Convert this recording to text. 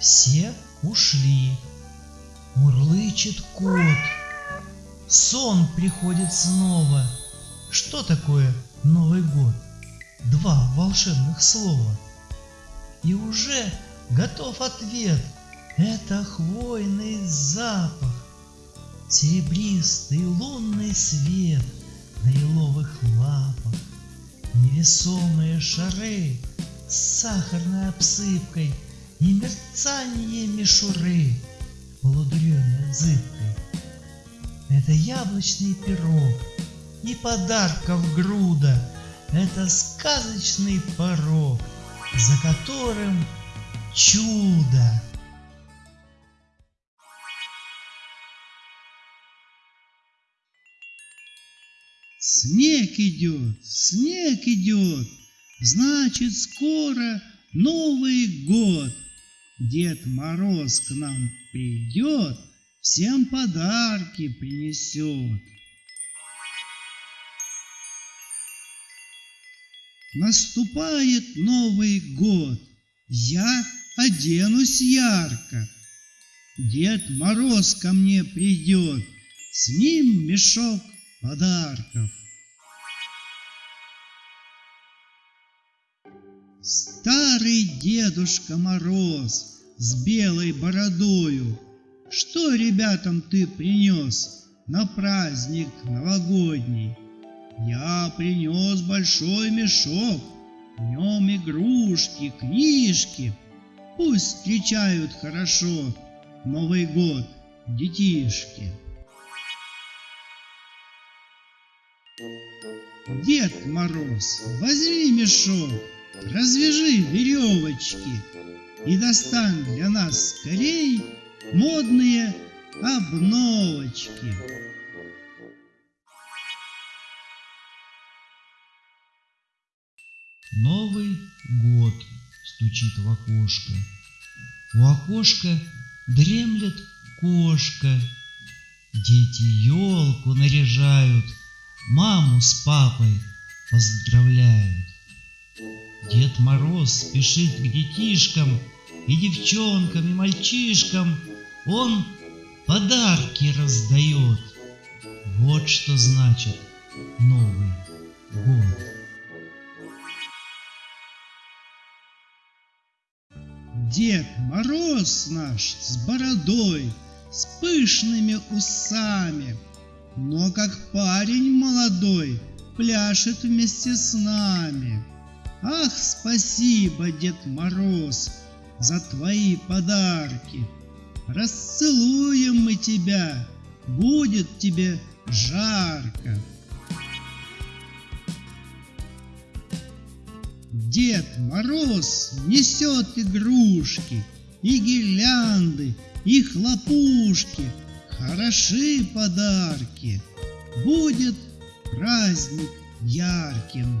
все ушли. Мурлычет кот. Сон приходит снова. Что такое Новый год? Два волшебных слова. И уже готов ответ. Это хвойный запах, Серебристый лунный свет На еловых лапах, Невесомые шары С сахарной обсыпкой И мерцание мишуры Полудреной зыбкой. Это яблочный пирог И подарков груда, Это сказочный порог, За которым чудо. Снег идет, снег идет, значит скоро Новый год. Дед Мороз к нам придет, всем подарки принесет. Наступает Новый год, я оденусь ярко. Дед Мороз ко мне придет, с ним мешок подарков. Старый Дедушка Мороз с белой бородою, Что ребятам ты принес на праздник новогодний? Я принес большой мешок, в нем игрушки, книжки. Пусть встречают хорошо Новый год детишки. Дед Мороз, возьми мешок, развяжи веревочки и достань для нас скорей модные обновочки. Новый год стучит в окошко. У окошка дремлет кошка. Дети елку наряжают — маму с папой поздравляют. Дед Мороз спешит к детишкам и девчонкам, и мальчишкам. Он подарки раздает. Вот что значит Новый год. Дед Мороз наш с бородой, с пышными усами — но как парень молодой пляшет вместе с нами. Ах, спасибо, Дед Мороз, за твои подарки. Расцелуем мы тебя, будет тебе жарко. Дед Мороз несет игрушки, и гирлянды, и хлопушки, хороши подарки, будет праздник ярким.